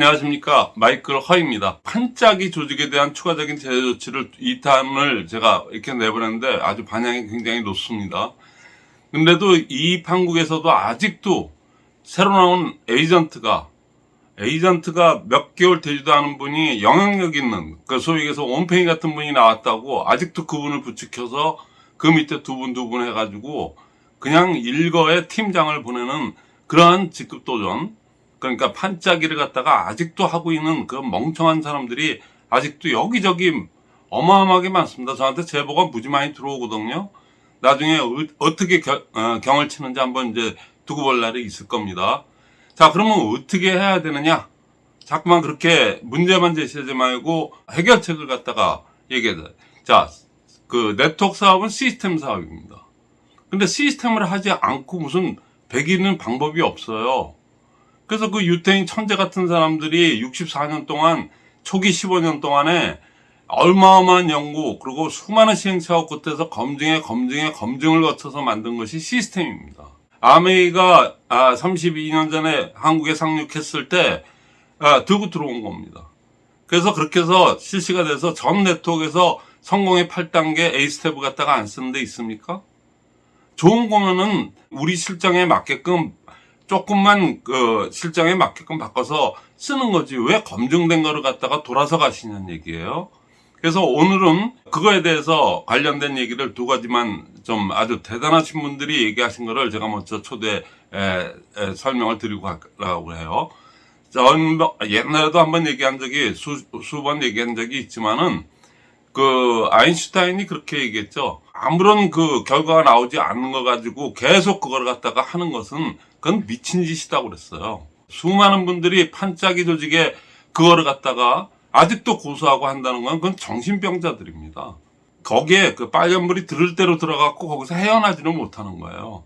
안녕하십니까. 마이클 허입니다. 판짜기 조직에 대한 추가적인 제재 조치를 2탄을 제가 이렇게 내보냈는데 아주 반향이 굉장히 높습니다. 근데도 이 판국에서도 아직도 새로 나온 에이전트가 에이전트가 몇 개월 되지도 않은 분이 영향력 있는 그 소위 얘기해서 원팽이 같은 분이 나왔다고 아직도 그분을 부추켜서 그 밑에 두 분 두 분 해가지고 그냥 일거에 팀장을 보내는 그러한 직급 도전 그러니까 판짜기를 갖다가 아직도 하고 있는 그 멍청한 사람들이 아직도 여기저기 어마어마하게 많습니다. 저한테 제보가 무지 많이 들어오거든요. 나중에 어, 떻게 경을 치는지 한번 이제 두고 볼 날이 있을 겁니다. 자, 그러면 어떻게 해야 되느냐? 자꾸만 그렇게 문제만 제시하지 말고 해결책을 갖다가 얘기해 요 자, 그 네트워크 사업은 시스템 사업입니다. 근데 시스템을 하지 않고 무슨 배기는 방법이 없어요. 그래서 그 유태인 천재 같은 사람들이 64년 동안 초기 15년 동안에 얼마어마한 연구 그리고 수많은 시행착오 끝에서 검증에 검증에 검증을 거쳐서 만든 것이 시스템입니다. 아메이가 32년 전에 한국에 상륙했을 때 아, 들고 들어온 겁니다. 그래서 그렇게 해서 실시가 돼서 전 네트워크에서 성공의 8단계 A 스텝을 갖다가 안 쓰는 데 있습니까? 좋은 거면은 우리 실정에 맞게끔 조금만 그 실정에 맞게끔 바꿔서 쓰는 거지 왜 검증된 거를 갖다가 돌아서 가시냐는 얘기예요. 그래서 오늘은 그거에 대해서 관련된 얘기를 두 가지만 좀 아주 대단하신 분들이 얘기하신 거를 제가 먼저 초대 에, 에, 설명을 드리고 가려고 해요. 전 옛날에도 한번 얘기한 적이 수, 수번 얘기한 적이 있지만은 그 아인슈타인이 그렇게 얘기했죠. 아무런 그 결과가 나오지 않는 거 가지고 계속 그걸 갖다가 하는 것은 그건 미친 짓이다고 그랬어요. 수많은 분들이 판짜기 조직에 그거를 갖다가 아직도 고소하고 한다는 건 그건 정신병자들입니다. 거기에 그 빨간불이 들을 대로 들어갔고 거기서 헤어나지는 못하는 거예요.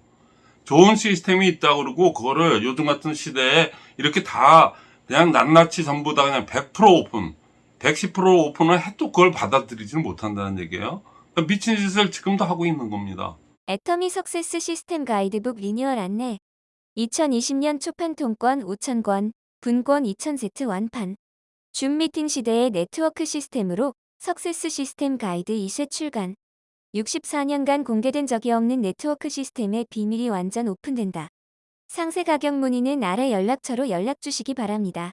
좋은 시스템이 있다 그러고 그거를 요즘 같은 시대에 이렇게 다 그냥 낱낱이 전부 다 그냥 100% 오픈, 110% 오픈을 해도 그걸 받아들이지는 못한다는 얘기예요. 미친 짓을 지금도 하고 있는 겁니다. 애터미 success 시스템 가이드북 리뉴얼 안내 2020년 초판 통권 5,000권, 분권 2,000세트 완판 줌 미팅 시대의 네트워크 시스템으로 success 시스템 가이드 2쇄 출간 64년간 공개된 적이 없는 네트워크 시스템의 비밀이 완전 오픈된다. 상세 가격 문의는 아래 연락처로 연락 주시기 바랍니다.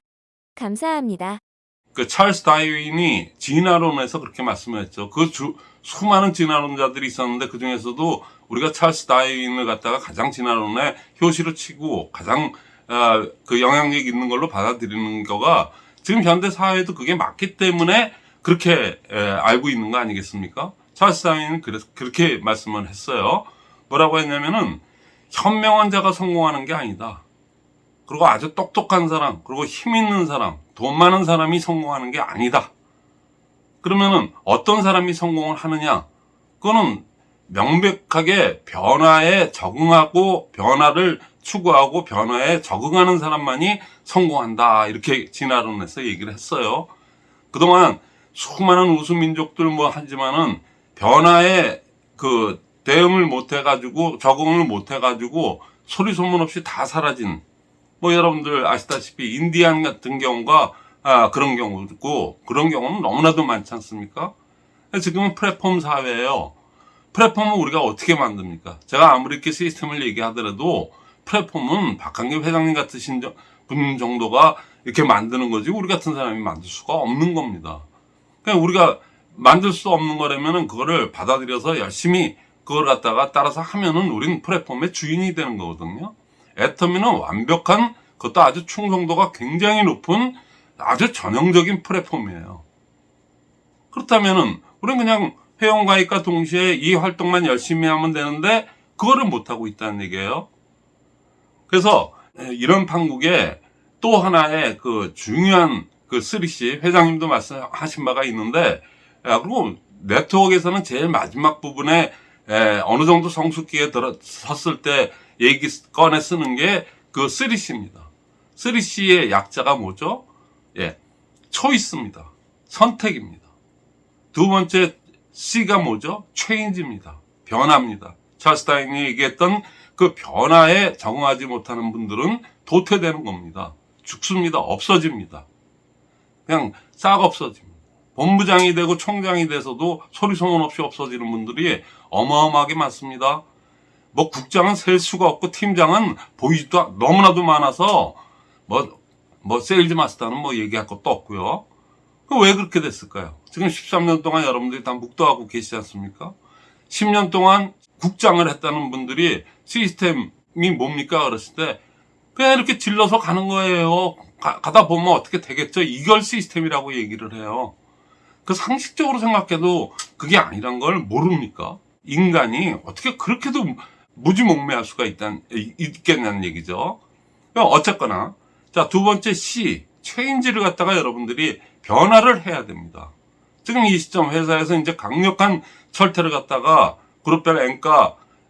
감사합니다. 그 찰스 다이윈이 진화론에서 그렇게 말씀했죠. 그 주, 수많은 진화론자들이 있었는데 그 중에서도 우리가 찰스 다이윈을 갖다가 가장 진화론에 효시로 치고 가장 어, 그 영향력 있는 걸로 받아들이는 거가 지금 현대 사회에도 그게 맞기 때문에 그렇게 에, 알고 있는 거 아니겠습니까? 찰스 다이윈은 그래서 그렇게 말씀을 했어요. 뭐라고 했냐면은 현명한 자가 성공하는 게 아니다. 그리고 아주 똑똑한 사람, 그리고 힘 있는 사람, 돈 많은 사람이 성공하는 게 아니다. 그러면은 어떤 사람이 성공을 하느냐? 그거는 명백하게 변화에 적응하고 변화를 추구하고 변화에 적응하는 사람만이 성공한다. 이렇게 진화론 에서 얘기를 했어요. 그동안 수많은 우수민족들 뭐 하지만은 변화에 그 대응을 못 해가지고 적응을 못 해가지고 소리 소문 없이 다 사라진 뭐 여러분들 아시다시피 인디안 같은 경우가 아, 그런 경우고 그런 경우는 너무나도 많지 않습니까? 지금은 플랫폼 사회예요. 플랫폼은 우리가 어떻게 만듭니까? 제가 아무리 이렇게 시스템을 얘기하더라도 플랫폼은 박한길 회장님 같으신 분 정도가 이렇게 만드는 거지 우리 같은 사람이 만들 수가 없는 겁니다. 그냥 우리가 만들 수 없는 거라면은 그거를 받아들여서 열심히 그걸 갖다가 따라서 하면은 우리는 플랫폼의 주인이 되는 거거든요. 애터미는 완벽한 그것도 아주 충성도가 굉장히 높은 아주 전형적인 플랫폼이에요. 그렇다면은 우리는 그냥 회원가입과 동시에 이 활동만 열심히 하면 되는데 그거를 못하고 있다는 얘기예요. 그래서 이런 판국에 또 하나의 그 중요한 그 3C 회장님도 말씀하신 바가 있는데 그리고 네트워크에서는 제일 마지막 부분에 어느 정도 성숙기에 들어섰을 때 얘기 꺼내 쓰는 게그 3C입니다. 3C의 약자가 뭐죠? 예, 초이스입니다. 선택입니다. 두 번째 C가 뭐죠? 체인지입니다. 변화입니다. 찰스타인이 얘기했던 그 변화에 적응하지 못하는 분들은 도태되는 겁니다. 죽습니다. 없어집니다. 그냥 싹 없어집니다. 본부장이 되고 총장이 돼서도 소리 소문 없이 없어지는 분들이 어마어마하게 많습니다. 뭐 국장은 셀 수가 없고 팀장은 보이지도 않- 너무나도 많아서 뭐, 뭐 세일즈 마스터는 뭐 얘기할 것도 없고요. 그왜 그렇게 됐을까요? 지금 13년 동안 여러분들이 다 목도하고 계시지 않습니까? 10년 동안 국장을 했다는 분들이 시스템이 뭡니까? 그랬을 때 그냥 이렇게 질러서 가는 거예요. 가, 다 보면 어떻게 되겠죠? 이걸 시스템이라고 얘기를 해요. 그 상식적으로 생각해도 그게 아니란 걸 모릅니까? 인간이 어떻게 그렇게도 무지몽매할 수가 있단, 이- 있겠냐는 얘기죠. 어쨌거나, 자, 두 번째 C, 체인지를 갖다가 여러분들이 변화를 해야 됩니다. 지금 이 시점 회사에서 이제 강력한 철퇴를 갖다가 그룹별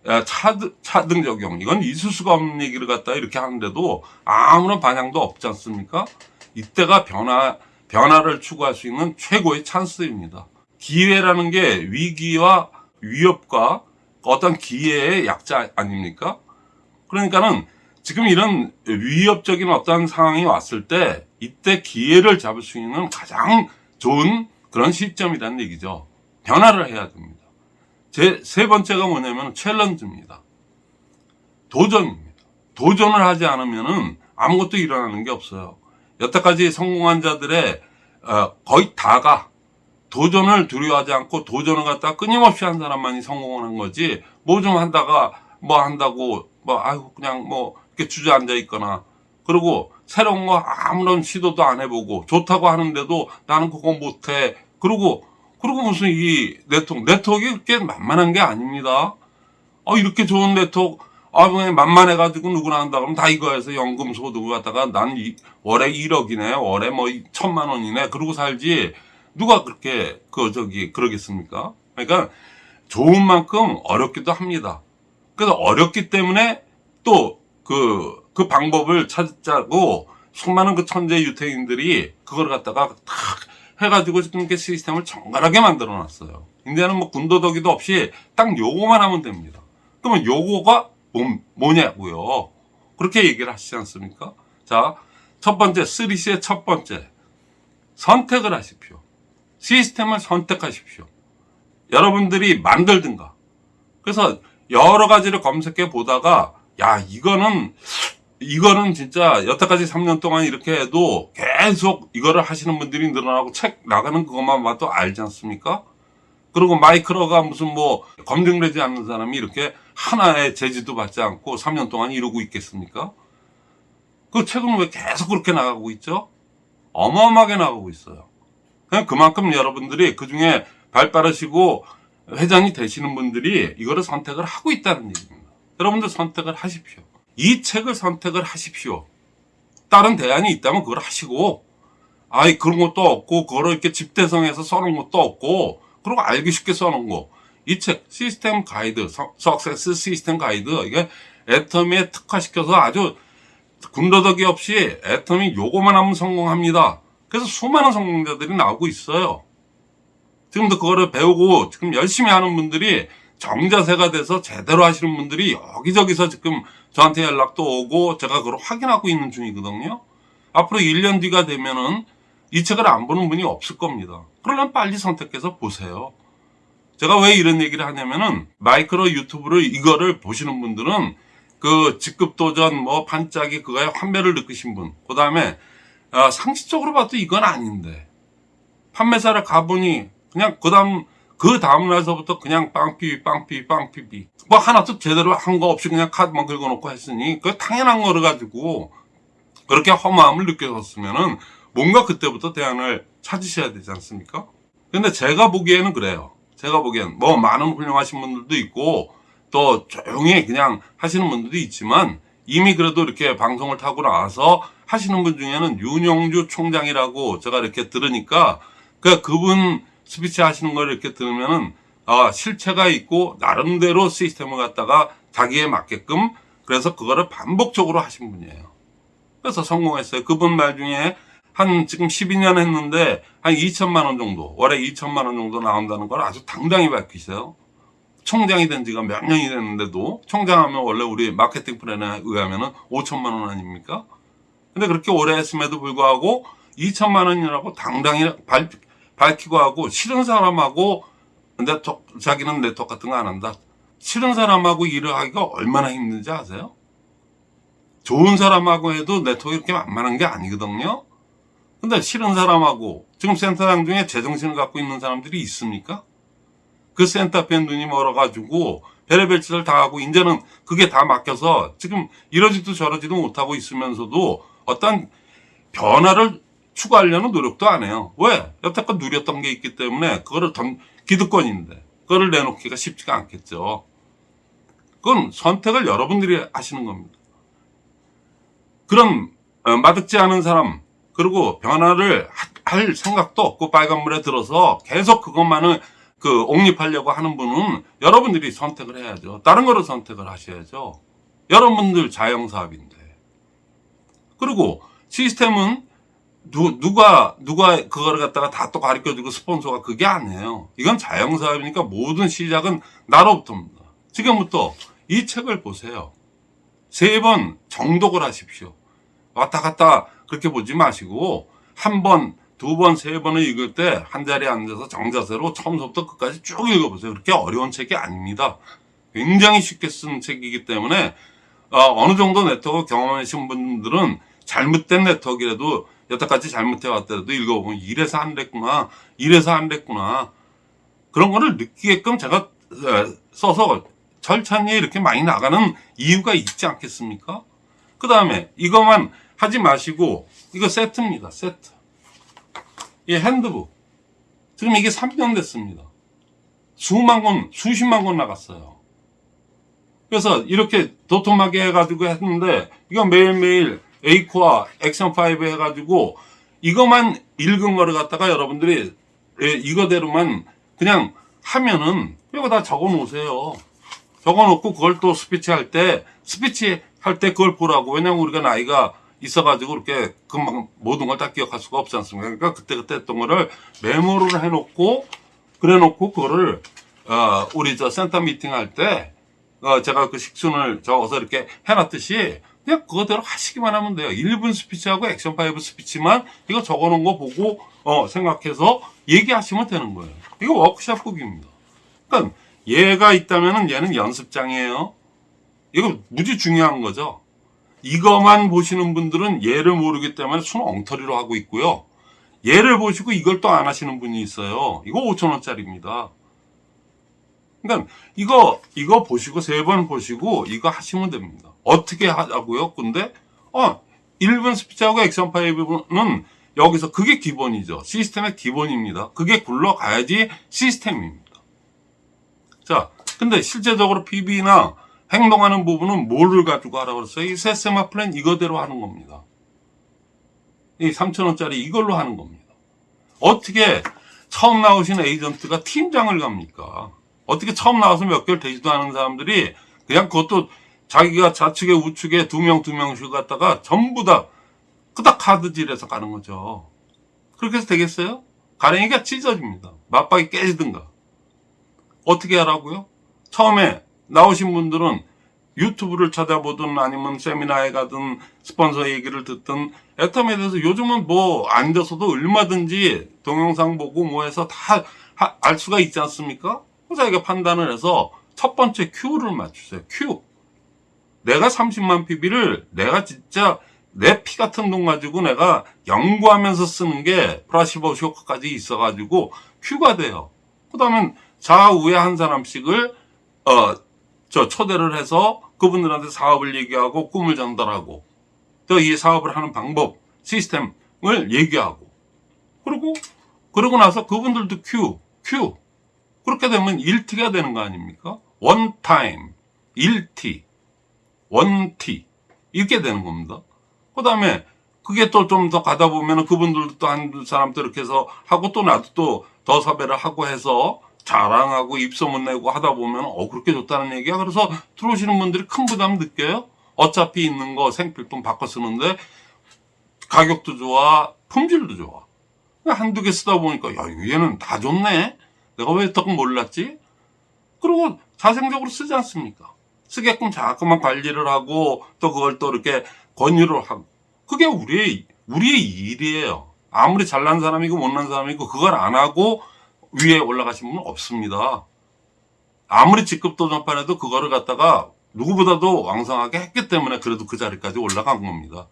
야, 차등, 차등 적용 이건 있을 수가 없는 얘기를 갖다 이렇게 하는데도 아무런 반향도 없지 않습니까? 이때가 변화 변화를 추구할 수 있는 최고의 찬스입니다. 기회라는 게 위기와 위협과 어떤 기회의 약자 아닙니까? 그러니까는 지금 이런 위협적인 어떤 상황이 왔을 때 이때 기회를 잡을 수 있는 가장 좋은 그런 시점이라는 얘기죠. 변화를 해야 됩니다. 제 세 번째가 뭐냐면 챌린지입니다. 도전입니다. 도전을 하지 않으면은 아무것도 일어나는 게 없어요. 여태까지 성공한 자들의 어, 거의 다가 도전을 두려워하지 않고 도전을 갖다 끊임없이 한 사람만이 성공을 한 거지 뭐좀 한다가 뭐 한다고 뭐 아이고 그냥 뭐 이렇게 주저앉아 있거나. 그리고 새로운 거 아무런 시도도 안 해보고 좋다고 하는데도 나는 그거 못해. 그리고 그리고 무슨 이 네트워크 네트워크가 그렇게 만만한 게 아닙니다. 어 이렇게 좋은 네트워크 아 그냥 만만해 가지고 누구나 한다 그러면 다 이거 해서 연금 소득을 갖다가 난 이, 월에 1억이네 월에 뭐 천만 원이네. 그러고 살지 누가 그렇게 그 저기 그러겠습니까 그러니까 좋은 만큼 어렵기도 합니다 그래서 어렵기 때문에 또 그, 그 방법을 찾자고 수많은 그 천재 유태인들이 그걸 갖다가 탁 해가지고 지금 이렇게 시스템을 정갈하게 만들어 놨어요. 이제는 뭐 군더더기도 없이 딱 요거만 하면 됩니다. 그러면 요거가 뭐, 뭐냐고요. 그렇게 얘기를 하시지 않습니까? 자, 첫 번째, 3C의 첫 번째. 선택을 하십시오. 시스템을 선택하십시오. 여러분들이 만들든가. 그래서 여러 가지를 검색해 보다가 야 이거는 이거는 진짜 여태까지 3년 동안 이렇게 해도 계속 이거를 하시는 분들이 늘어나고 책 나가는 그것만 봐도 알지 않습니까? 그리고 마이크로가 무슨 뭐 검증되지 않는 사람이 이렇게 하나의 제지도 받지 않고 3년 동안 이러고 있겠습니까? 그 책은 왜 계속 그렇게 나가고 있죠? 어마어마하게 나가고 있어요. 그냥 그만큼 여러분들이 그 중에 발 빠르시고 회장이 되시는 분들이 이거를 선택을 하고 있다는 얘기입니다. 여러분들 선택을 하십시오. 이 책을 선택을 하십시오. 다른 대안이 있다면 그걸 하시고, 아이, 그런 것도 없고, 그거를 이렇게 집대성해서 써놓은 것도 없고, 그리고 알기 쉽게 써놓은 거. 이 책, 시스템 가이드, 석세스 시스템 가이드, 이게 애터미에 특화시켜서 아주 군더더기 없이 애터미 요거만 하면 성공합니다. 그래서 수많은 성공자들이 나오고 있어요. 지금도 그거를 배우고 지금 열심히 하는 분들이 정자세가 돼서 제대로 하시는 분들이 여기저기서 지금 저한테 연락도 오고 제가 그걸 확인하고 있는 중이거든요. 앞으로 1년 뒤가 되면은 이 책을 안 보는 분이 없을 겁니다. 그러면 빨리 선택해서 보세요. 제가 왜 이런 얘기를 하냐면은 마이크로 유튜브를 이거를 보시는 분들은 그 직급 도전 뭐 반짝이 그거에 환멸을 느끼신 분, 그 다음에 아, 상식적으로 봐도 이건 아닌데 판매사를 가보니 그냥 그 다음 그 다음 날서부터 그냥 빵삐 빵삐 빵삐삐 뭐 하나도 제대로 한 거 없이 그냥 카드만 긁어놓고 했으니 그 당연한 거를 가지고 그렇게 허무함을 느꼈었으면은 뭔가 그때부터 대안을 찾으셔야 되지 않습니까? 근데 제가 보기에는 그래요. 제가 보기엔 뭐 많은 훌륭하신 분들도 있고 또 조용히 그냥 하시는 분들도 있지만 이미 그래도 이렇게 방송을 타고 나와서 하시는 분 중에는 윤영주 총장이라고 제가 이렇게 들으니까 그 그분 스피치 하시는 걸 이렇게 들으면은 아 실체가 있고 나름대로 시스템을 갖다가 자기에 맞게끔 그래서 그거를 반복적으로 하신 분이에요. 그래서 성공했어요. 그분 말 중에 한 지금 12년 했는데 한 2천만 원 정도 월에 2천만 원 정도 나온다는 걸 아주 당당히 밝히세요. 총장이 된 지가 몇 년이 됐는데도 총장하면 원래 우리 마케팅 플랜에 의하면 은 5천만 원 아닙니까? 근데 그렇게 오래 했음에도 불구하고 2천만 원이라고 당당히 발, 밝히고 하고 싫은 사람하고 네트워크, 자기는 네트워크 같은 거 안 한다. 싫은 사람하고 일을 하기가 얼마나 힘든지 아세요? 좋은 사람하고 해도 네트워크 이렇게 만만한 게 아니거든요. 근데 싫은 사람하고 지금 센터장 중에 제정신을 갖고 있는 사람들이 있습니까? 그 센터 앞에 눈이 멀어가지고 별의별 짓을 다 하고 이제는 그게 다 맡겨서 지금 이러지도 저러지도 못하고 있으면서도 어떤 변화를 추구하려는 노력도 안 해요. 왜? 여태껏 누렸던 게 있기 때문에 그거를 던, 기득권인데 그거를 내놓기가 쉽지가 않겠죠. 그건 선택을 여러분들이 하시는 겁니다. 그런 어, 마득지 않은 사람 그리고 변화를 하- 할 생각도 없고 빨간물에 들어서 계속 그것만을 그 옹립하려고 하는 분은 여러분들이 선택을 해야죠. 다른 거를 선택을 하셔야죠. 여러분들 자영사업인데. 그리고 시스템은 누, 누가, 누가 그거를 갖다가 다 또 가르쳐 주고 스폰서가 그게 아니에요. 이건 자영사업이니까 모든 시작은 나로부터입니다. 지금부터 이 책을 보세요. 세 번 정독을 하십시오. 왔다 갔다 그렇게 보지 마시고 한 번, 두 번, 세 번을 읽을 때 한 자리에 앉아서 정자세로 처음부터 끝까지 쭉 읽어보세요. 그렇게 어려운 책이 아닙니다. 굉장히 쉽게 쓴 책이기 때문에 어, 느 정도 네트워크 경험하신 분들은 잘못된 네트워크라도 여태까지 잘못해 왔더라도 읽어보면 이래서 안 됐구나, 이래서 안 됐구나 그런 거를 느끼게끔 제가 에, 써서 절찬리에 이렇게 많이 나가는 이유가 있지 않겠습니까? 그 다음에 이것만 하지 마시고 이거 세트입니다. 세트. 이 핸드북. 지금 이게 3년 됐습니다. 수만 권, 수십만 권 나갔어요. 그래서 이렇게 도톰하게 해가지고 했는데 이거 매일매일 에이코와 액션5 해가지고 이것만 읽은 거를 갖다가 여러분들이 예, 이거대로만 그냥 하면은 이거 다 적어 놓으세요. 적어 놓고 그걸 또 스피치 할 때 스피치 할 때 그걸 보라고 왜냐면 우리가 나이가 있어 가지고 이렇게 금방 모든 걸 다 기억할 수가 없지 않습니까? 그러니까 그때그때 했던 거를 메모를 해 놓고 그래 놓고 그거를 어, 우리 저 센터 미팅 할때 어, 제가 그 식순을 적어서 이렇게 해놨듯이 그냥 그거대로 하시기만 하면 돼요. 1분 스피치하고 액션 5 스피치만 이거 적어놓은 거 보고 어, 생각해서 얘기하시면 되는 거예요. 이거 워크샵북입니다. 그러니까 얘가 있다면은 얘는 연습장이에요. 이거 무지 중요한 거죠. 이거만 보시는 분들은 얘를 모르기 때문에 순 엉터리로 하고 있고요. 얘를 보시고 이걸 또 안 하시는 분이 있어요. 이거 5천원짜리입니다. 그러니까 이거 이거 보시고 세 번 보시고 이거 하시면 됩니다. 어떻게 하자고요? 근데 어 1분 스피치하고 액션 파이브는 여기서 그게 기본이죠. 시스템의 기본입니다. 그게 굴러가야지 시스템입니다. 자, 근데 실제적으로 PB나 행동하는 부분은 뭐를 가지고 하라고 그랬어요? 이 세세마 플랜 이거대로 하는 겁니다. 이 3천원짜리 이걸로 하는 겁니다. 어떻게 처음 나오신 에이전트가 팀장을 갑니까? 어떻게 처음 나와서 몇 개월 되지도 않은 사람들이 그냥 그것도 자기가 좌측에 우측에 두 명, 두 명씩 갔다가 전부 다 끄덕 카드질해서 가는 거죠. 그렇게 해서 되겠어요? 가랭이가 찢어집니다. 맞박이 깨지든가. 어떻게 하라고요? 처음에 나오신 분들은 유튜브를 찾아보든 아니면 세미나에 가든 스폰서 얘기를 듣든 애텀에 대해서 요즘은 뭐 앉아서도 얼마든지 동영상 보고 뭐 해서 다 알 수가 있지 않습니까? 자기가 판단을 해서 첫 번째 Q를 맞추세요. Q. 내가 30만 PB를 내가 진짜 내 피 같은 돈 가지고 내가 연구하면서 쓰는 게 플라시보 효과까지 있어가지고 Q가 돼요. 그 다음에 좌우에 한 사람씩을 어, 저 초대를 해서 그분들한테 사업을 얘기하고 꿈을 전달하고 또 이 사업을 하는 방법, 시스템을 얘기하고 그리고 그러고 나서 그분들도 Q, Q 그렇게 되면 1T가 되는 거 아닙니까? 원 타임, 1T, 원 T 이렇게 되는 겁니다. 그 다음에 그게 또 좀 더 가다 보면 그분들도 또 한 사람도 이렇게 해서 하고 또 나도 또 더 섭외를 하고 해서 자랑하고 입소문 내고 하다 보면 어 그렇게 좋다는 얘기야. 그래서 들어오시는 분들이 큰 부담 느껴요. 어차피 있는 거 생필품 바꿔 쓰는데 가격도 좋아, 품질도 좋아. 한두 개 쓰다 보니까 야 얘는 다 좋네. 내가 왜더 몰랐지? 그리고 자생적으로 쓰지 않습니까? 쓰게끔 자꾸만 관리를 하고 또 그걸 또 이렇게 권유를 하고 그게 우리의 우리의 일이에요. 아무리 잘난 사람이고 못난 사람이고 그걸 안 하고 위에 올라가신 분은 없습니다. 아무리 직급 도 전판에도 그거를 갖다가 누구보다도 왕성하게 했기 때문에 그래도 그 자리까지 올라간 겁니다.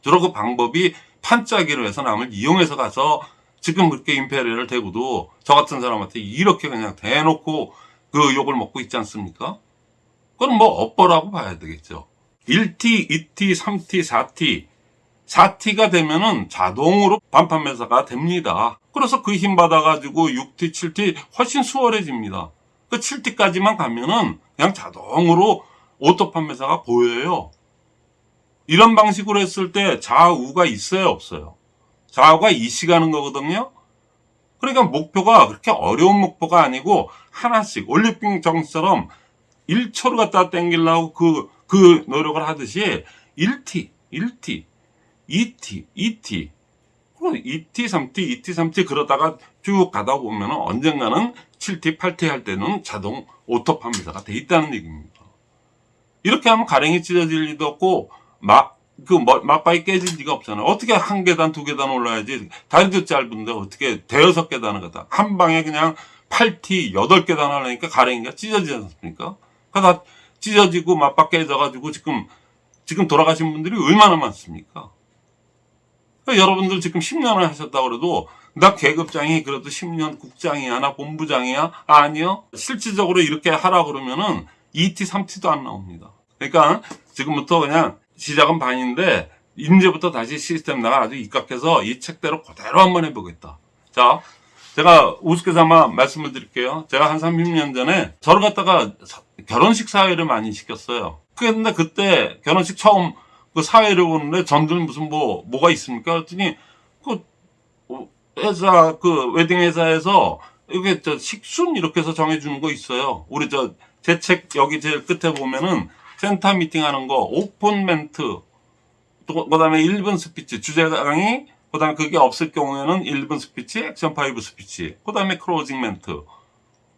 주로 그 방법이 판짜기로 해서 남을 이용해서 가서 지금 그렇게 임페리얼을 대고도 저 같은 사람한테 이렇게 그냥 대놓고 그 욕을 먹고 있지 않습니까? 그건 뭐 업보라고 봐야 되겠죠. 1T, 2T, 3T, 4T. 4T가 되면은 자동으로 반판 매사가 됩니다. 그래서 그 힘 받아가지고 6T, 7T 훨씬 수월해집니다. 그 7T까지만 가면은 그냥 자동으로 auto 판매사가 보여요. 이런 방식으로 했을 때 좌우가 있어요, 없어요? 좌우가 이식하는 거거든요. 그러니까 목표가 그렇게 어려운 목표가 아니고 하나씩 올림픽 정신처럼 1초를 갖다 땡기려고 그, 그 노력을 하듯이 1T, 1T, 2T, 2T, 그리고 2T, 3T, 2T, 3T 그러다가 쭉 가다 보면 언젠가는 7T, 8T 할 때는 자동 auto 판매사가 돼 있다는 얘기입니다. 이렇게 하면 가랭이 찢어질 리도 없고 막, 그, 뭐, 막바이 깨질 리가 없잖아요. 어떻게 한 계단, 두 계단 올라야지. 다리도 짧은데 어떻게 대여섯 계단을 갖다. 한 방에 그냥 8T, 8계단 하려니까 가랭이가 찢어지지 않습니까? 그다 찢어지고 맞박 깨져가지고 지금, 지금 돌아가신 분들이 얼마나 많습니까? 그러니까 여러분들 지금 10년을 하셨다고 그래도 나 계급장이 그래도 10년 국장이야, 나 본부장이야? 아니요. 실질적으로 이렇게 하라 그러면은 2T, 3T도 안 나옵니다. 그러니까 지금부터 그냥 시작은 반인데 이제부터 다시 시스템 나가 아주 입각해서 이 책대로 그대로 한번 해보겠다. 자, 제가 우습게 삼아 말씀을 드릴게요. 제가 한 30년 전에 저를 갖다가 사- 결혼식 사회를 많이 시켰어요. 근데 그때 결혼식 처음 그 사회를 보는데 전들 무슨 뭐 뭐가 있습니까? 그랬더니 그 어, 회사 그 웨딩 회사에서 이게 저 식순 이렇게 해서 정해주는 거 있어요. 우리 저 제 책 여기 제일 끝에 보면은 센터 미팅 하는 거 오픈 멘트 또 그다음에 1분 스피치 주제 강의 그다음에 그게 없을 경우에는 1분 스피치 액션 5 스피치 그 다음에 closing 멘트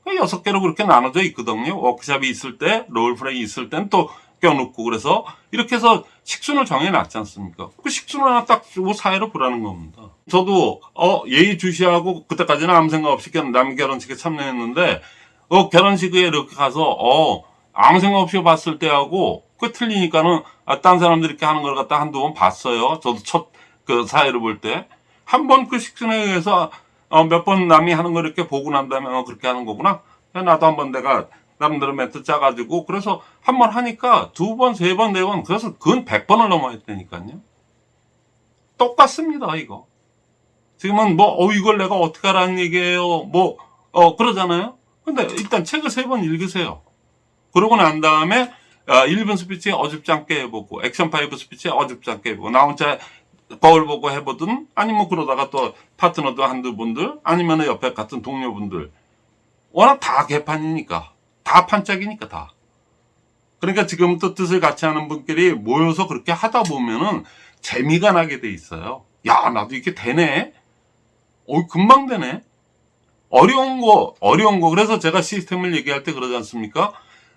그 여섯 개로 그렇게 나눠져 있거든요. 워크샵이 있을 때, role play 있을 땐 또 껴놓고 그래서 이렇게 해서 식순을 정해놨지 않습니까? 그 식순을 하나 딱 주고 사회를 보라는 겁니다. 저도 어 예의 주시하고 그때까지는 아무 생각 없이 남 결혼식에 참여했는데 어 결혼식에 이렇게 가서 어 아무 생각 없이 봤을 때하고 그 틀리니까는 아, 딴 사람들이 이렇게 하는 걸 갖다 한두 번 봤어요. 저도 첫 그 사회를 볼 때 한 번 그 식순에 의해서 어, 몇 번 남이 하는 걸 이렇게 보고 난 다음에 어, 그렇게 하는 거구나. 나도 한 번 내가 나름대로 멘트 짜가지고 그래서 한 번 하니까 두 번, 세 번, 네 번 그래서 그건 백 번을 넘어했다니까요. 똑같습니다 이거. 지금은 뭐 어, 이걸 내가 어떻게 하라는 얘기예요. 뭐 어, 그러잖아요. 근데 일단 책을 세 번 읽으세요. 그러고 난 다음에 아, 1분 스피치 어줍지 않게 해보고 액션 5 스피치 어줍지 않게 해보고 나 혼자 거울 보고 해보든 아니면 그러다가 또 파트너도 한두 분들 아니면 옆에 같은 동료분들. 워낙 다 개판이니까 다 판짝이니까 다. 그러니까 지금부터 뜻을 같이 하는 분끼리 모여서 그렇게 하다 보면은 재미가 나게 돼 있어요. 야 나도 이렇게 되네. 어 금방 되네. 어려운 거 어려운 거. 그래서 제가 시스템을 얘기할 때 그러지 않습니까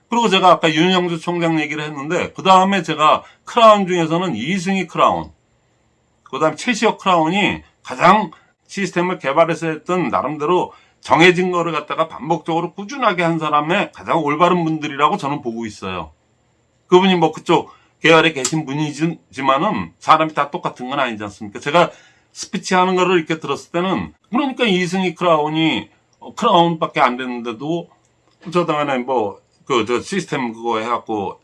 그리고 제가 아까 윤영주 총장 얘기를 했는데 그 다음에 제가 크라운 중에서는 이승희 크라운 그 다음에 최시혁 크라운이 가장 시스템을 개발해서 했던 나름대로 정해진 거를 갖다가 반복적으로 꾸준하게 한 사람의 가장 올바른 분들이라고 저는 보고 있어요. 그분이 뭐 그쪽 계열에 계신 분이지만은 사람이 다 똑같은 건 아니지 않습니까? 제가 스피치 하는 거를 이렇게 들었을 때는 그러니까 이승희 크라운이 어, 크라운밖에 안 됐는데도 저 당연에 뭐 그 저 시스템 그거 해갖고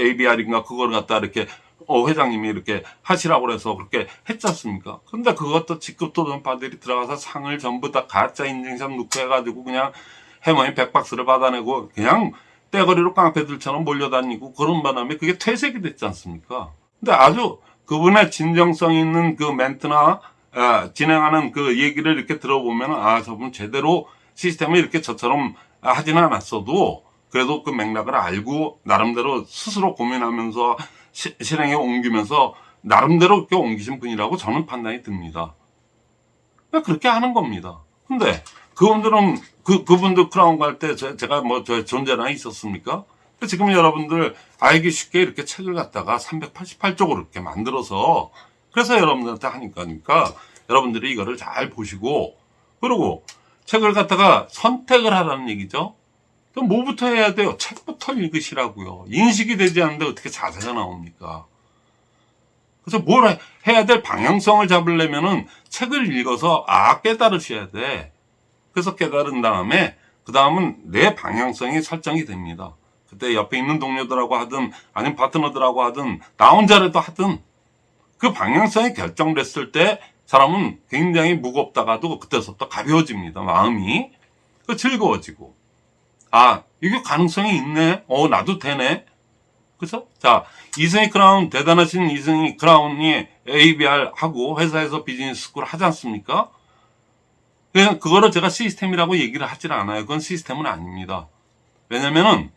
ABR인가 그걸 갖다 이렇게 어, 회장님이 이렇게 하시라고 그래서 그렇게 했지 않습니까? 근데 그것도 직급도 전파들이 들어가서 상을 전부 다 가짜 인증샷 넣고 해가지고 그냥 해머니 백박스를 받아내고 그냥 떼거리로 깡패들처럼 몰려다니고 그런 바람에 그게 퇴색이 됐지 않습니까? 근데 아주 그분의 진정성 있는 그 멘트나 아, 진행하는 그 얘기를 이렇게 들어보면 아 저분 제대로 시스템을 이렇게 저처럼 하지는 않았어도 그래도 그 맥락을 알고 나름대로 스스로 고민하면서 시- 실행에 옮기면서 나름대로 그렇게 옮기신 분이라고 저는 판단이 듭니다. 그렇게 하는 겁니다. 근데 그분들은 그 그분들 크라운 갈 때 제가 뭐 저 존재나 있었습니까? 지금 여러분들 알기 쉽게 이렇게 책을 갖다가 388쪽으로 이렇게 만들어서 그래서 여러분들한테 하니까 그러니까 여러분들이 이거를 잘 보시고 그리고 책을 갖다가 선택을 하라는 얘기죠. 그럼 뭐부터 해야 돼요? 책부터 읽으시라고요. 인식이 되지 않는데 어떻게 자세가 나옵니까? 그래서 뭘 해- 해야 될 방향성을 잡으려면은 책을 읽어서 아 깨달으셔야 돼. 그래서 깨달은 다음에 그 다음은 내 방향성이 설정이 됩니다. 그때 옆에 있는 동료들하고 하든 아니면 파트너들하고 하든 나 혼자라도 하든 그 방향성이 결정됐을 때 사람은 굉장히 무겁다가도 그때서부터 가벼워집니다. 마음이 그 즐거워지고 아 이게 가능성이 있네. 어 나도 되네. 그죠? 자 이승희 크라운 대단하신 이승희 크라운이 ABR 하고 회사에서 비즈니스 스쿨 하지 않습니까? 그냥 그거를 제가 시스템이라고 얘기를 하질 않아요. 그건 시스템은 아닙니다. 왜냐면은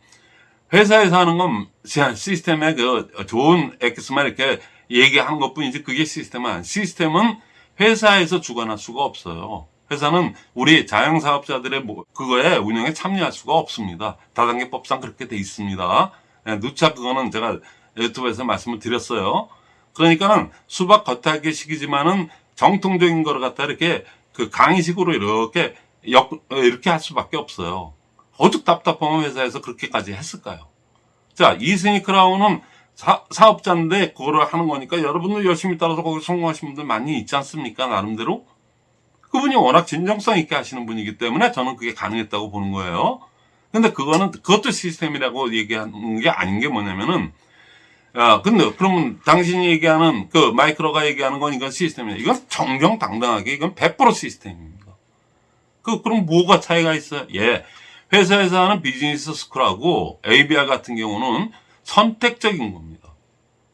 회사에서 하는 건 시스템의 그 좋은 엑기스만 이렇게 얘기하는 것 뿐이지 그게 시스템은 시스템은 회사에서 주관할 수가 없어요. 회사는 우리 자영사업자들의 뭐- 그거에 운영에 참여할 수가 없습니다. 다단계법상 그렇게 돼 있습니다. 예, 누차 그거는 제가 유튜브에서 말씀을 드렸어요. 그러니까는 수박 겉핥기식이지만은 정통적인 거를 갖다 이렇게 그 강의식으로 이렇게 역, 어, 이렇게 할 수밖에 없어요. 어죽 답답하면 회사에서 그렇게까지 했을까요? 자, 이승희 크라운은 사, 사업자인데 그거를 하는 거니까 여러분들 열심히 따라서 거기 성공하신 분들 많이 있지 않습니까? 나름대로. 그분이 워낙 진정성 있게 하시는 분이기 때문에 저는 그게 가능했다고 보는 거예요. 근데 그거는, 그것도 시스템이라고 얘기하는 게 아닌 게 뭐냐면은, 야, 근데 그러면 당신이 얘기하는 그 마이크로가 얘기하는 건 이건 시스템이야. 이건 정정당당하게 이건 100% 시스템입니다. 그, 그럼 뭐가 차이가 있어요? 예. 회사에서 하는 비즈니스 스쿨하고 ABR 같은 경우는 선택적인 겁니다.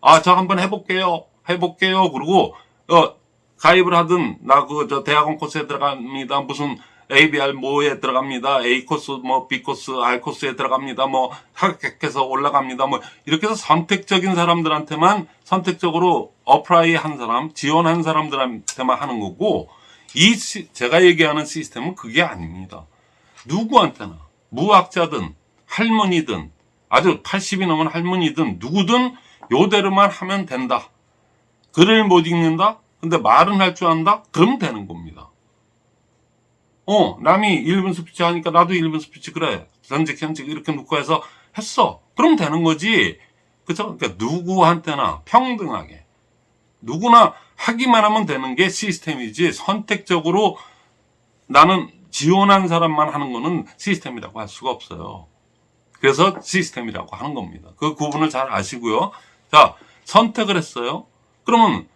아, 저 한번 해볼게요. 해볼게요. 그리고, 어, 가입을 하든, 나 그, 저 대학원 코스에 들어갑니다. 무슨 ABR 뭐에 들어갑니다. A 코스, 뭐 B 코스, R 코스에 들어갑니다. 뭐 합격해서 올라갑니다. 뭐 이렇게 해서 선택적인 사람들한테만 선택적으로 apply 한 사람, 지원한 사람들한테만 하는 거고, 이, 시- 제가 얘기하는 시스템은 그게 아닙니다. 누구한테나 무학자든 할머니든 아주 80이 넘은 할머니든 누구든 요대로만 하면 된다. 글을 못 읽는다? 근데 말은 할 줄 안다? 그럼 되는 겁니다. 어, 남이 1분 스피치 하니까 나도 1분 스피치 그래. 전직, 현직 이렇게 놓고 해서 했어. 그럼 되는 거지. 그죠? 그러니까 누구한테나 평등하게. 누구나 하기만 하면 되는 게 시스템이지 선택적으로 나는 지원한 사람만 하는 거는 시스템이라고 할 수가 없어요. 그래서 시스템이라고 하는 겁니다. 그 구분을 잘 아시고요. 자, 선택을 했어요. 그러면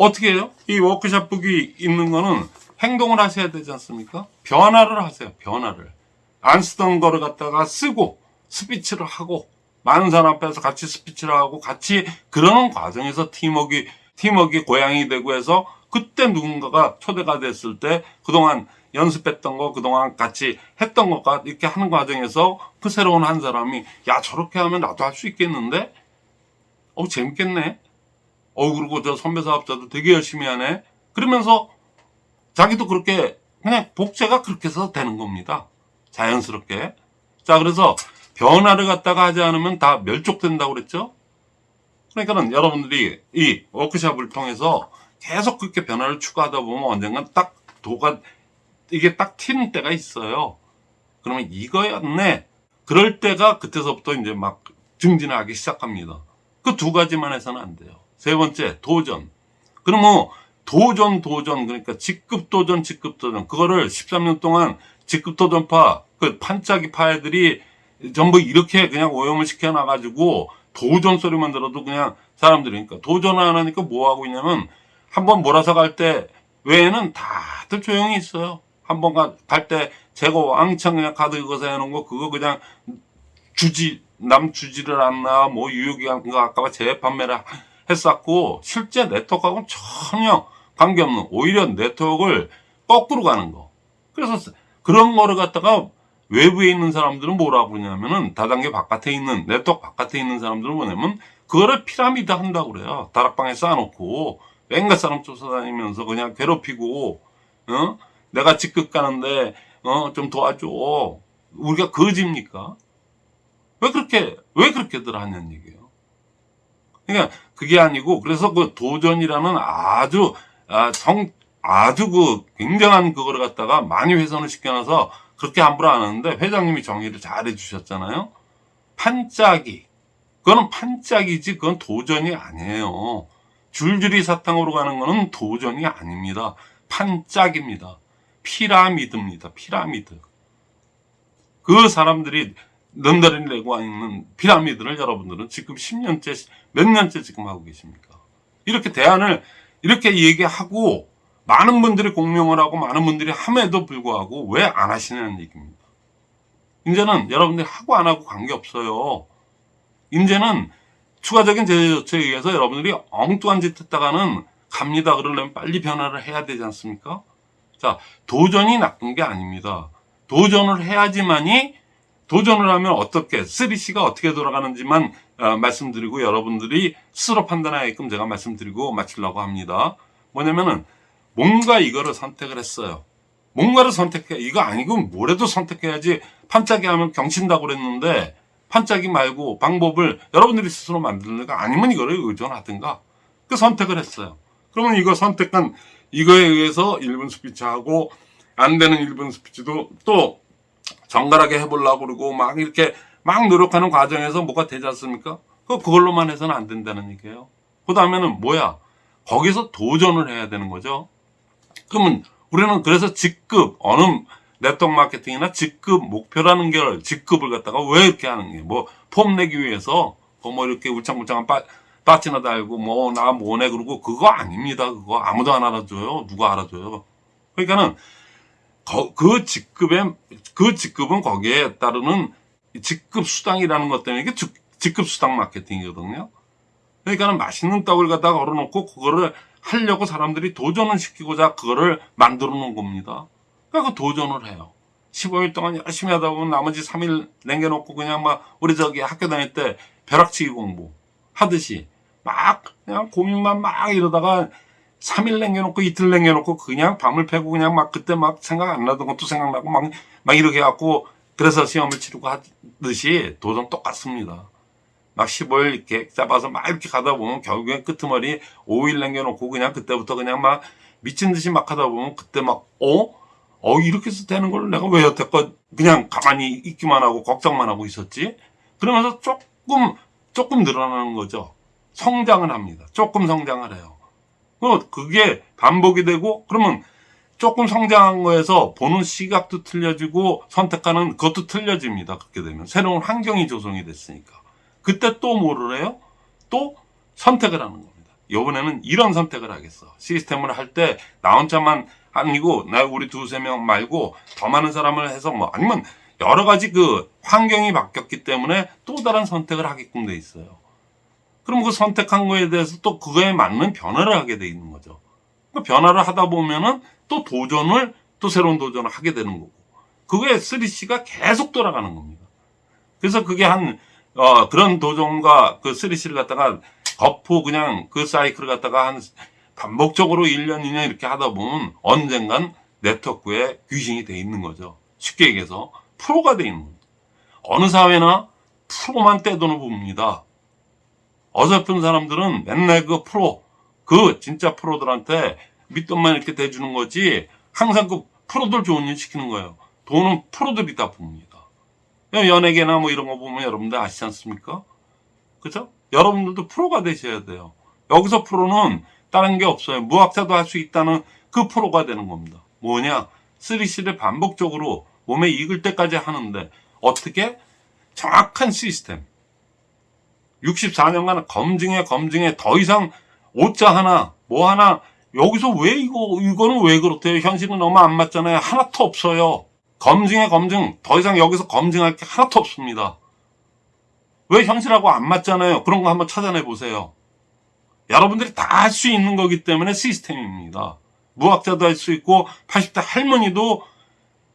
어떻게 해요? 이 워크샵북이 있는 거는 행동을 하셔야 되지 않습니까? 변화를 하세요. 변화를. 안 쓰던 거를 갖다가 쓰고 스피치를 하고 많은 사람 앞에서 같이 스피치를 하고 같이 그러는 과정에서 팀워크 팀워크 고양이 되고 해서 그때 누군가가 초대가 됐을 때 그동안 연습했던 거 그동안 같이 했던 것과 이렇게 하는 과정에서 그 새로운 한 사람이 야 저렇게 하면 나도 할 수 있겠는데 어 재밌겠네 어 그리고 저 선배 사업자도 되게 열심히 하네 그러면서 자기도 그렇게 그냥 복제가 그렇게 해서 되는 겁니다 자연스럽게 자 그래서 변화를 갖다가 하지 않으면 다 멸족된다고 그랬죠 그러니까는 여러분들이 이 워크샵을 통해서 계속 그렇게 변화를 추구하다 보면 언젠간 딱 도가 이게 딱 튀는 때가 있어요. 그러면 이거였네. 그럴 때가 그때서부터 이제 막 증진하기 시작합니다. 그 두 가지만 해서는 안 돼요. 세 번째, 도전. 그러면 뭐 도전, 도전, 그러니까 직급 도전, 직급 도전. 그거를 13년 동안 직급 도전파, 그 판짜기 파애들이 전부 이렇게 그냥 오염을 시켜놔 가지고 도전 소리만 들어도 그냥 사람들이, 그러니까 도전 안 하니까 뭐 하고 있냐면 한번 몰아서 갈 때 외에는 다들 조용히 있어요. 한 번 갈 때 제거 왕창 그냥 카드 그거 해놓은 거 그거 그냥 주지 남 주지를 않나 뭐 유효기간 그거 아까 재판매를 했었고 실제 네트워크하고는 전혀 관계없는 오히려 네트워크를 거꾸로 가는 거. 그래서 그런 거를 갖다가 외부에 있는 사람들은 뭐라고 그러냐면은 다단계 바깥에 있는 네트워크 바깥에 있는 사람들은 뭐냐면 그거를 피라미드 한다고 그래요. 다락방에 쌓아놓고 뺑가 사람 쫓아다니면서 그냥 괴롭히고 어? 내가 직급 가는데 어 좀 도와줘. 우리가 거지입니까? 왜 그렇게 왜 그렇게들 하냐는 얘기예요. 그러니까 그게 아니고 그래서 그 도전이라는 아주 아, 성 아주 그 굉장한 그거를 갖다가 많이 훼손을 시켜놔서 그렇게 함부로 안 하는데 회장님이 정의를 잘 해주셨잖아요. 판짜기. 그거는 판짜기지 그건 도전이 아니에요. 줄줄이 사탕으로 가는 거는 도전이 아닙니다. 판짝입니다. 피라미드입니다. 피라미드. 그 사람들이 넘다리 내고 있는 피라미드를 여러분들은 지금 10년째, 몇 년째 지금 하고 계십니까? 이렇게 대안을 이렇게 얘기하고 많은 분들이 공명을 하고 많은 분들이 함에도 불구하고 왜 안 하시냐는 얘기입니다. 이제는 여러분들이 하고 안 하고 관계없어요. 이제는 추가적인 제재 조치에 의해서 여러분들이 엉뚱한 짓 했다가는 갑니다. 그러려면 빨리 변화를 해야 되지 않습니까? 자, 도전이 나쁜 게 아닙니다. 도전을 해야지만이 도전을 하면 어떻게 3C가 어떻게 돌아가는지만 어, 말씀드리고 여러분들이 스스로 판단하게끔 제가 말씀드리고 마치려고 합니다. 뭐냐면은 뭔가 이거를 선택을 했어요. 뭔가를 선택해 이거 아니고 뭐래도 선택해야지 판짜기 하면 경친다고 그랬는데 판짜기 말고 방법을 여러분들이 스스로 만드는가 아니면 이거를 의존하든가 그 선택을 했어요. 그러면 이거 선택한 이거에 의해서 1분 스피치하고 안 되는 1분 스피치도 또 정갈하게 해보려고 그러고 막 이렇게 막 노력하는 과정에서 뭐가 되지 않습니까? 그 그걸로만 해서는 안 된다는 얘기예요. 그 다음에는 뭐야? 거기서 도전을 해야 되는 거죠. 그러면 우리는 그래서 직급 어느 네트워크 마케팅이나 직급 목표라는 게 직급을 갖다가 왜 이렇게 하는 게 뭐 폼 내기 위해서 뭐 이렇게 울창불창한 빠, 빠지나 달고 뭐 나 뭐네 그러고 그거 아닙니다. 그거 아무도 안 알아줘요. 누가 알아줘요. 그러니까는 거- 그 직급의 그 직급은 거기에 따르는 직급 수당이라는 것 때문에 이게 직- 직급 수당 마케팅이거든요. 그러니까는 맛있는 떡을 갖다가 걸어놓고 그거를 하려고 사람들이 도전을 시키고자 그거를 만들어 놓은 겁니다. 그러니까 그 도전을 해요. 15일 동안 열심히 하다 보면 나머지 3일 남겨놓고 그냥 막 우리 저기 학교 다닐 때 벼락치기 공부 하듯이 막 그냥 고민만 막 이러다가 3일 남겨놓고 이틀 남겨놓고 그냥 밤을 패고 그냥 막 그때 막 생각 안 나던 것도 생각나고 막, 막 이렇게 해갖고 그래서 시험을 치르고 하듯이 도전 똑같습니다. 막 15일 이렇게 잡아서 막 이렇게 가다 보면 결국엔 끄트머리 5일 남겨놓고 그냥 그때부터 그냥 막 미친 듯이 막 하다 보면 그때 막, 어? 어, 이렇게 해서 되는 걸 내가 왜 여태껏 그냥 가만히 있기만 하고 걱정만 하고 있었지? 그러면서 조금, 조금 늘어나는 거죠. 성장을 합니다. 조금 성장을 해요. 그 그게 반복이 되고, 그러면 조금 성장한 거에서 보는 시각도 틀려지고 선택하는 그것도 틀려집니다. 그렇게 되면. 새로운 환경이 조성이 됐으니까. 그때 또 뭐를 해요? 또 선택을 하는 겁니다. 이번에는 이런 선택을 하겠어. 시스템을 할 때 나 혼자만 아니고 나 우리 두세 명 말고 더 많은 사람을 해서 뭐 아니면 여러 가지 그 환경이 바뀌었기 때문에 또 다른 선택을 하게끔 돼 있어요. 그럼 그 선택한 거에 대해서 또 그거에 맞는 변화를 하게 돼 있는 거죠. 그 변화를 하다 보면은 또 도전을 또 새로운 도전을 하게 되는 거고 그게 3C가 계속 돌아가는 겁니다. 그래서 그게 한 어, 그런 도전과 그 3C를 갖다가 거푸 그냥 그 사이클을 갖다가 한 반복적으로 1년, 2년 이렇게 하다 보면 언젠간 네트워크에 귀신이 돼 있는 거죠. 쉽게 얘기해서 프로가 돼 있는 겁니다. 어느 사회나 프로만 떼돈을 봅니다. 어설픈 사람들은 맨날 그 프로, 그 진짜 프로들한테 밑돈만 이렇게 대주는 거지 항상 그 프로들 좋은 일 시키는 거예요. 돈은 프로들이 다 봅니다. 연예계나 뭐 이런 거 보면 여러분들 아시지 않습니까? 그죠? 여러분들도 프로가 되셔야 돼요. 여기서 프로는 다른 게 없어요. 무학자도 할 수 있다는 그 프로가 되는 겁니다. 뭐냐? 3C를 반복적으로 몸에 익을 때까지 하는데 어떻게? 정확한 시스템. 64년간 검증해 검증해 더 이상 오자 하나 뭐 하나 여기서 왜 이거 이거는 왜 그렇대요? 현실은 너무 안 맞잖아요. 하나도 없어요. 검증해 검증 더 이상 여기서 검증할 게 하나도 없습니다. 왜 현실하고 안 맞잖아요. 그런 거 한번 찾아내 보세요. 여러분들이 다 할 수 있는 거기 때문에 시스템입니다. 무학자도 할 수 있고 80대 할머니도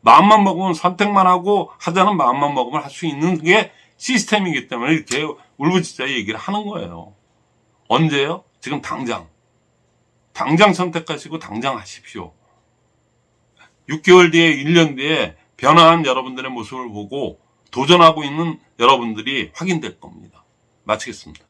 마음만 먹으면 선택만 하고 하자는 마음만 먹으면 할 수 있는 게 시스템이기 때문에 이렇게 울부짖자 얘기를 하는 거예요. 언제요? 지금 당장. 당장 선택하시고 당장 하십시오. 6개월 뒤에 1년 뒤에 변화한 여러분들의 모습을 보고 도전하고 있는 여러분들이 확인될 겁니다. 마치겠습니다.